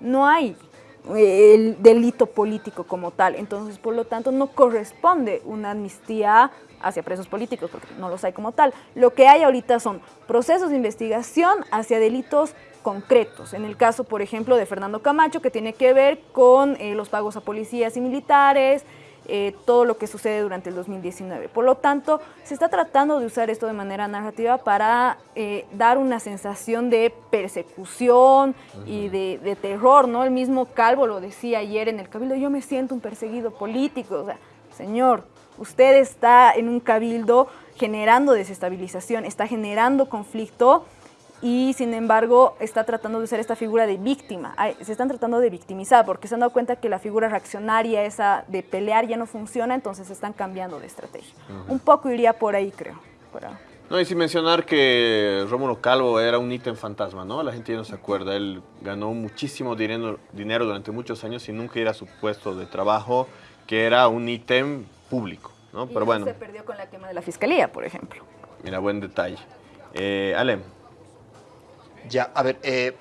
No hay eh, el delito político como tal. Entonces, por lo tanto, no corresponde una amnistía hacia presos políticos, porque no los hay como tal. Lo que hay ahorita son procesos de investigación hacia delitos concretos. En el caso, por ejemplo, de Fernando Camacho, que tiene que ver con eh, los pagos a policías y militares, eh, todo lo que sucede durante el 2019. Por lo tanto, se está tratando de usar esto de manera narrativa para eh, dar una sensación de persecución y de, de, terror, ¿no? El mismo Calvo lo decía ayer en el Cabildo, yo me siento un perseguido político, o sea, señor, usted está en un Cabildo generando desestabilización, está generando conflicto, y sin embargo está tratando de usar esta figura de víctima. Se están tratando de victimizar porque se han dado cuenta que la figura reaccionaria, esa de pelear, ya no funciona, entonces están cambiando de estrategia. Un poco iría por ahí, creo. No, y sin mencionar que Rómulo Calvo era un ítem fantasma, ¿no? La gente ya no se acuerda. Él ganó muchísimo dinero, dinero durante muchos años y nunca era su puesto de trabajo, que era un ítem público, ¿no? Pero bueno. se perdió con la quema de la fiscalía, por ejemplo. Mira, buen detalle. Eh, Alem. Ya, a ver, eh,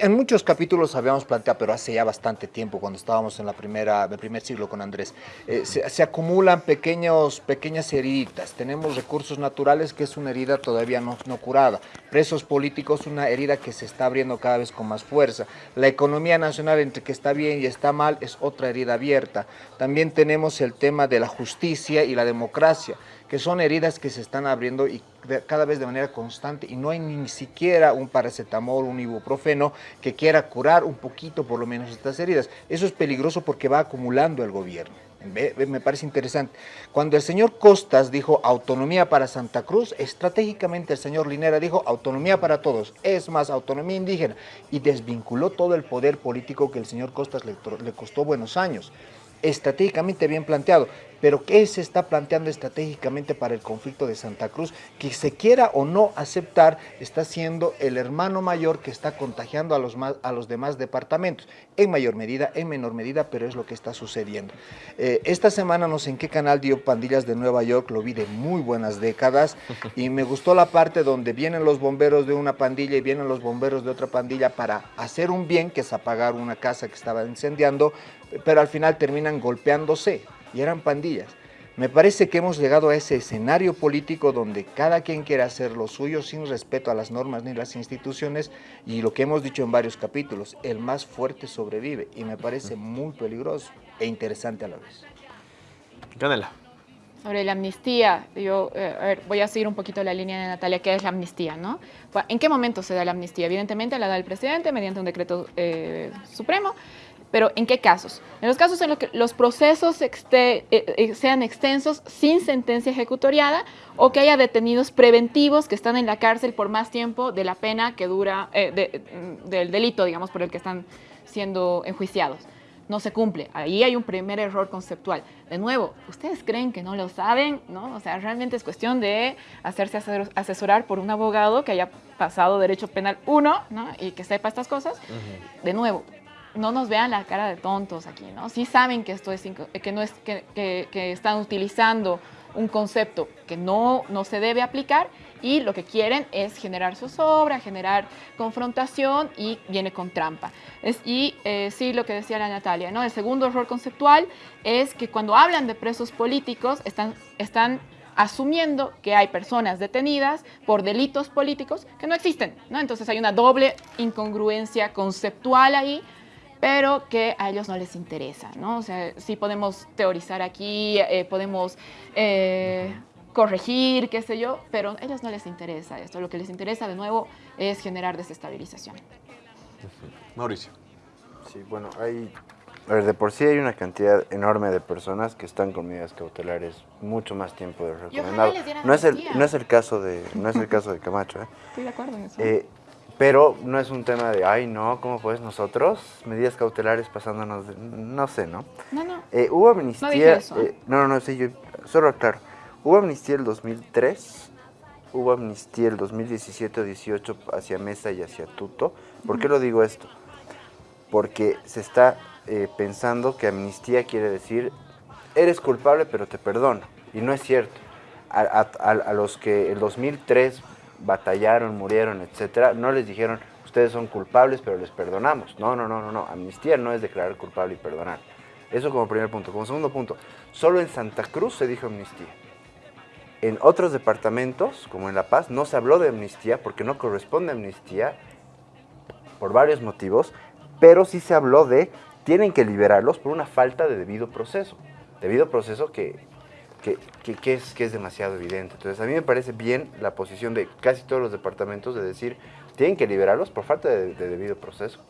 En muchos capítulos habíamos planteado, pero hace ya bastante tiempo, cuando estábamos en la primera, el primer siglo con Andrés, eh, se, acumulan pequeños, pequeñas heridas. Tenemos recursos naturales, que es una herida todavía no, no curada. Presos políticos, una herida que se está abriendo cada vez con más fuerza. La economía nacional, entre que está bien y está mal, es otra herida abierta. También tenemos el tema de la justicia y la democracia que son heridas que se están abriendo y cada vez de manera constante y no hay ni siquiera un paracetamol, un ibuprofeno que quiera curar un poquito por lo menos estas heridas. Eso es peligroso porque va acumulando el gobierno. Me parece interesante. Cuando el señor Costas dijo autonomía para Santa Cruz, estratégicamente el señor Linera dijo autonomía para todos, es más, autonomía indígena, y desvinculó todo el poder político que el señor Costas le, le costó buenos años estratégicamente bien planteado. Pero ¿qué se está planteando estratégicamente para el conflicto de Santa Cruz? Que se quiera o no aceptar, está siendo el hermano mayor que está contagiando a los, a los demás departamentos. En mayor medida, en menor medida, pero es lo que está sucediendo. Eh, esta semana no sé en qué canal dio Pandillas de Nueva York, lo vi de muy buenas décadas y me gustó la parte donde vienen los bomberos de una pandilla y vienen los bomberos de otra pandilla para hacer un bien, que es apagar una casa que estaba incendiando, pero al final terminan golpeándose y eran pandillas. Me parece que hemos llegado a ese escenario político donde cada quien quiere hacer lo suyo sin respeto a las normas ni las instituciones y lo que hemos dicho en varios capítulos, el más fuerte sobrevive y me parece muy peligroso e interesante a la vez. Canela. Sobre la amnistía, yo eh, voy a seguir un poquito la línea de Natalia, ¿qué es la amnistía? ¿no? ¿En qué momento se da la amnistía? Evidentemente la da el presidente mediante un decreto eh, supremo, pero ¿en qué casos? En los casos en los que los procesos eh, eh, sean extensos sin sentencia ejecutoriada o que haya detenidos preventivos que están en la cárcel por más tiempo de la pena que dura, eh, mm, del delito, digamos, por el que están siendo enjuiciados. No se cumple. Ahí hay un primer error conceptual. De nuevo, ¿ustedes creen que no lo saben? ¿No? O sea, realmente es cuestión de hacerse asesorar por un abogado que haya pasado Derecho Penal 1 ¿no? y que sepa estas cosas. De nuevo, no nos vean la cara de tontos aquí, ¿no? Sí saben que esto es que no es que, que, están utilizando un concepto que no, no se debe aplicar y lo que quieren es generar zozobra, generar confrontación y viene con trampa. Es, y eh, sí, lo que decía la Natalia, ¿no? El segundo error conceptual es que cuando hablan de presos políticos están, están asumiendo que hay personas detenidas por delitos políticos que no existen, ¿no? Entonces hay una doble incongruencia conceptual ahí pero que a ellos no les interesa, ¿no? O sea, sí podemos teorizar aquí, eh, podemos eh, corregir, qué sé yo, pero a ellos no les interesa esto. Lo que les interesa, de nuevo, es generar desestabilización. Mauricio. Sí, bueno, hay... A ver, de por sí hay una cantidad enorme de personas que están con medidas cautelares mucho más tiempo de recomendado. No es el no es el caso de no es el caso de Camacho, ¿eh? Estoy de acuerdo en eso. Eh, pero no es un tema de, ay, no, ¿cómo pues nosotros? Medidas cautelares pasándonos, de, no sé, ¿no? No, no. Eh, hubo amnistía. No, eh, no, no, sí, yo, solo claro. Hubo amnistía el 2003, hubo amnistía el 2017 o 18 hacia Mesa y hacia Tuto. ¿Por qué lo digo esto? Porque se está eh, pensando que amnistía quiere decir, eres culpable pero te perdono. Y no es cierto. A, a, a los que el 2003 batallaron, murieron, etcétera, no les dijeron, ustedes son culpables, pero les perdonamos. No, no, no, no, no. Amnistía no es declarar culpable y perdonar. Eso como primer punto. Como segundo punto, solo en Santa Cruz se dijo amnistía. En otros departamentos, como en La Paz, no se habló de amnistía porque no corresponde amnistía por varios motivos, pero sí se habló de tienen que liberarlos por una falta de debido proceso. Debido proceso que que, es, que es demasiado evidente. Entonces, a mí me parece bien la posición de casi todos los departamentos de decir, tienen que liberarlos por falta de, debido proceso,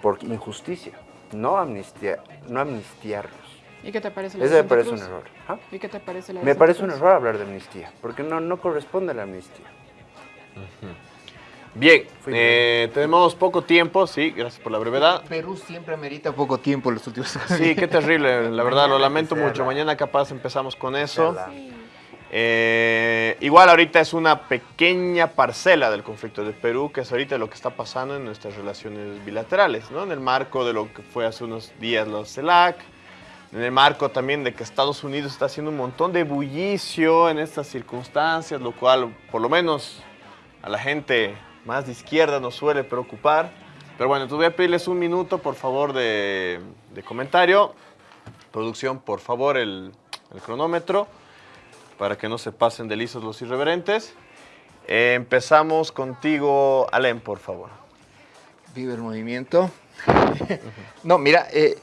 por injusticia, no, amnistía, no amnistiarlos. ¿Y qué te parece la Eso me parece un error. ¿Ah? ¿Y qué te parece la Me parece un error hablar de amnistía, porque no, no corresponde a la amnistía. Bien, eh, tenemos poco tiempo, sí, gracias por la brevedad. Perú siempre amerita poco tiempo en los últimos Sí, qué terrible, la verdad, lo lamento mucho. Mañana capaz empezamos con eso. Eh, igual ahorita es una pequeña parcela del conflicto de Perú, que es ahorita lo que está pasando en nuestras relaciones bilaterales, ¿no? En el marco de lo que fue hace unos días los CELAC, en el marco también de que Estados Unidos está haciendo un montón de bullicio en estas circunstancias, lo cual por lo menos a la gente más de izquierda nos suele preocupar. Pero bueno, entonces voy a pedirles un minuto, por favor, de, de comentario. Producción, por favor, el, cronómetro, para que no se pasen de lisos los irreverentes. Eh, empezamos contigo, Alem, por favor. Vive el movimiento. no, mira, eh,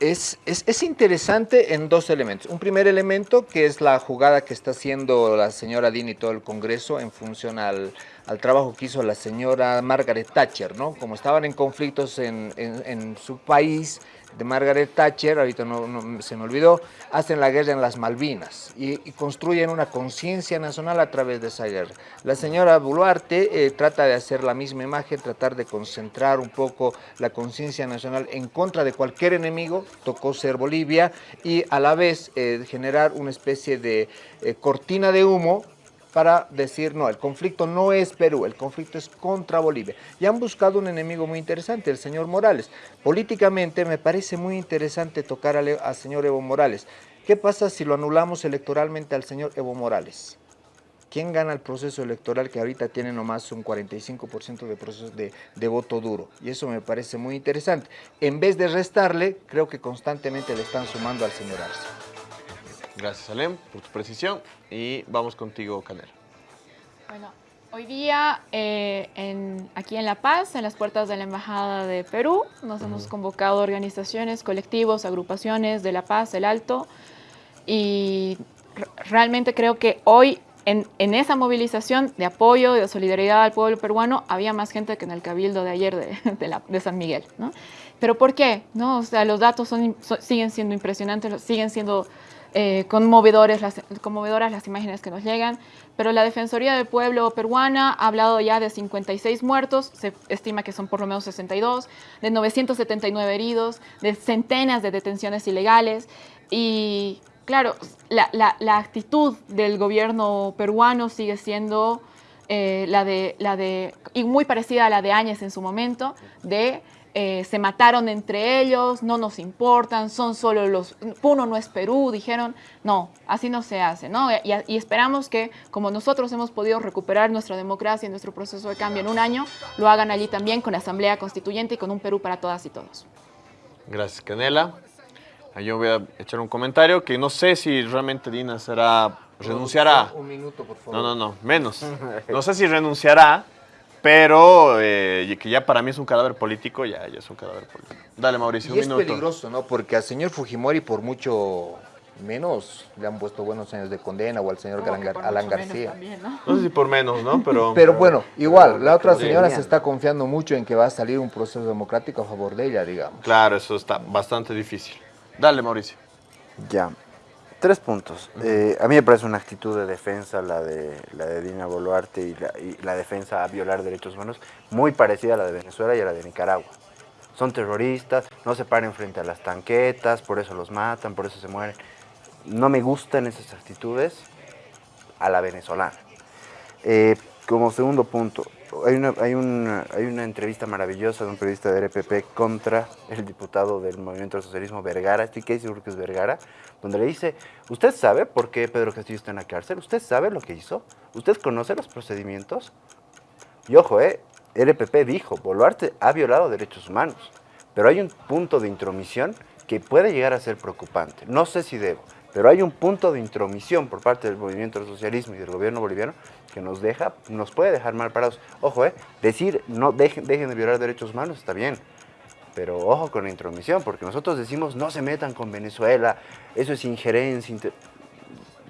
es, es, es, interesante en dos elementos. Un primer elemento que es la jugada que está haciendo la señora Dean y todo el Congreso en función al, al trabajo que hizo la señora Margaret Thatcher, ¿no? Como estaban en conflictos en, en su país, de Margaret Thatcher, ahorita no, se me olvidó, hacen la guerra en las Malvinas y, y construyen una conciencia nacional a través de esa guerra. La señora Boluarte eh, trata de hacer la misma imagen, tratar de concentrar un poco la conciencia nacional en contra de cualquier enemigo, tocó ser Bolivia, y a la vez eh, generar una especie de eh, cortina de humo para decir, no, el conflicto no es Perú, el conflicto es contra Bolivia. Y han buscado un enemigo muy interesante, el señor Morales. Políticamente me parece muy interesante tocar al, al señor Evo Morales. ¿Qué pasa si lo anulamos electoralmente al señor Evo Morales? ¿Quién gana el proceso electoral que ahorita tiene nomás un 45% de, proceso de, de, voto duro? Y eso me parece muy interesante. En vez de restarle, creo que constantemente le están sumando al señor Arce. Gracias, Alem, por tu precisión. Y vamos contigo, Canela. Bueno, hoy día eh, en, aquí en La Paz, en las puertas de la Embajada de Perú, nos uh -huh. hemos convocado organizaciones, colectivos, agrupaciones de La Paz, el Alto, y realmente creo que hoy en, en, esa movilización de apoyo, de solidaridad al pueblo peruano, había más gente que en el cabildo de ayer de, de, la, de San Miguel. ¿no? ¿Pero por qué? ¿No? O sea, los datos son, son, siguen siendo impresionantes, siguen siendo eh, conmovedores las, conmovedoras las imágenes que nos llegan, pero la Defensoría del Pueblo peruana ha hablado ya de 56 muertos, se estima que son por lo menos 62, de 979 heridos, de centenas de detenciones ilegales y claro, la, la, la actitud del gobierno peruano sigue siendo eh, la, de, la de, y muy parecida a la de Áñez en su momento, de eh, se mataron entre ellos, no nos importan, son solo los, Puno no es Perú, dijeron, no, así no se hace, ¿no? Y, y, esperamos que como nosotros hemos podido recuperar nuestra democracia y nuestro proceso de cambio en un año, lo hagan allí también con la Asamblea Constituyente y con un Perú para todas y todos. Gracias, Canela. Yo voy a echar un comentario que no sé si realmente Dina será, renunciará. Un minuto, por favor. No, no, no, menos. No sé si renunciará, pero eh, que ya para mí es un cadáver político, ya, ya es un cadáver político. Dale, Mauricio, y un es minuto. peligroso, ¿no? Porque al señor Fujimori por mucho menos le han puesto buenos años de condena o al señor Alan, Alan García. También, ¿no? ¿no? sé si por menos, ¿no? Pero, pero bueno, igual, pero, la otra señora se está confiando mucho en que va a salir un proceso democrático a favor de ella, digamos. Claro, eso está bastante difícil. Dale, Mauricio. Ya. Tres puntos. Eh, a mí me parece una actitud de defensa la de, la de Dina Boluarte y la, y la defensa a violar derechos humanos muy parecida a la de Venezuela y a la de Nicaragua. Son terroristas, no se paren frente a las tanquetas, por eso los matan, por eso se mueren. No me gustan esas actitudes a la venezolana. Eh, como segundo punto, hay una, hay, una, hay una entrevista maravillosa de un periodista de RPP contra el diputado del Movimiento del Socialismo, Vergara, estoy que seguro que es Vergara, donde le dice, ¿usted sabe por qué Pedro Castillo está en la cárcel? ¿Usted sabe lo que hizo? ¿Usted conoce los procedimientos? Y ojo, eh, RPP dijo, Boluarte ha violado derechos humanos, pero hay un punto de intromisión que puede llegar a ser preocupante. No sé si debo, pero hay un punto de intromisión por parte del movimiento del socialismo y del gobierno boliviano que nos deja, nos puede dejar mal parados. Ojo, eh, decir no dejen, dejen de violar derechos humanos está bien, pero ojo con la intromisión, porque nosotros decimos no se metan con Venezuela, eso es injerencia. Inter...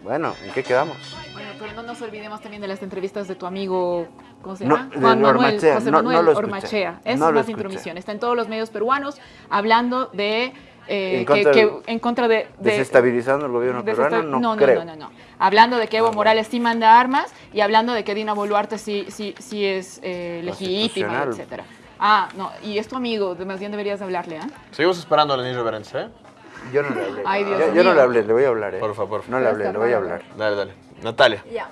Bueno, ¿en qué quedamos? Bueno, pero no nos olvidemos también de las entrevistas de tu amigo, ¿cómo se no, llama? Juan Manuel, Ormachea. José Manuel no, no Ormachea. Eso no es más intromisión. Está en todos los medios peruanos hablando de eh, en, contra que, en contra de, de desestabilizando el gobierno peruano, no, no, creo. no, no, no, Hablando de que Evo ah, Morales sí manda armas y hablando de que Dina Boluarte sí, sí, sí es eh, legítima, etcétera. Ah, no, y es tu amigo, más bien deberías hablarle. ¿eh? Seguimos esperando a Lenín Reverence, ¿eh? Yo no le hablé. Ay, Dios yo, yo, no le hablé, le voy a hablar, ¿eh? Por favor, por favor. No le hablé, le voy a hablar. Dale, dale. Natalia. Ya.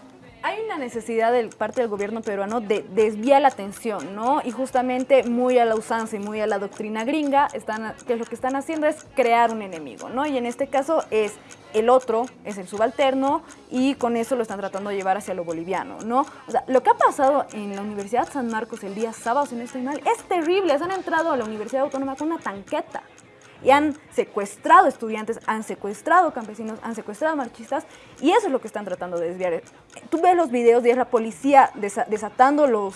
Hay una necesidad de parte del gobierno peruano de desviar la atención, ¿no? Y justamente muy a la usanza y muy a la doctrina gringa, están, que lo que están haciendo es crear un enemigo, ¿no? Y en este caso es el otro, es el subalterno, y con eso lo están tratando de llevar hacia lo boliviano, ¿no? O sea, lo que ha pasado en la Universidad San Marcos el día sábado, si no estoy mal, es terrible. Se han entrado a la Universidad Autónoma con una tanqueta y han secuestrado estudiantes, han secuestrado campesinos, han secuestrado marchistas y eso es lo que están tratando de desviar. Tú ves los videos y es la policía desatando los,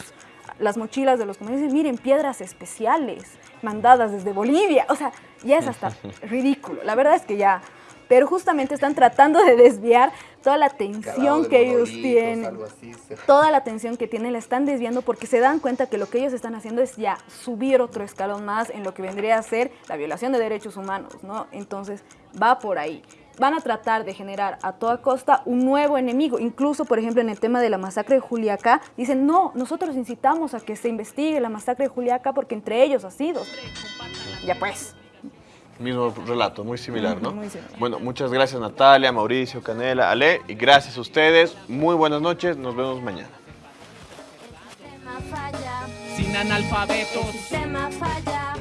las mochilas de los comerciantes, miren, piedras especiales mandadas desde Bolivia, o sea, ya es hasta ridículo. La verdad es que ya pero justamente están tratando de desviar toda la atención que ellos tienen, toda la atención que tienen la están desviando porque se dan cuenta que lo que ellos están haciendo es ya subir otro escalón más en lo que vendría a ser la violación de derechos humanos, ¿no? Entonces va por ahí. Van a tratar de generar a toda costa un nuevo enemigo. Incluso, por ejemplo, en el tema de la masacre de Juliaca, dicen, no, nosotros incitamos a que se investigue la masacre de Juliaca porque entre ellos ha sido. Ya pues. Mismo relato, muy similar, ¿no? Muy similar. Bueno, muchas gracias Natalia, Mauricio, Canela, Ale, y gracias a ustedes. Muy buenas noches, nos vemos mañana. Sin analfabetos. falla.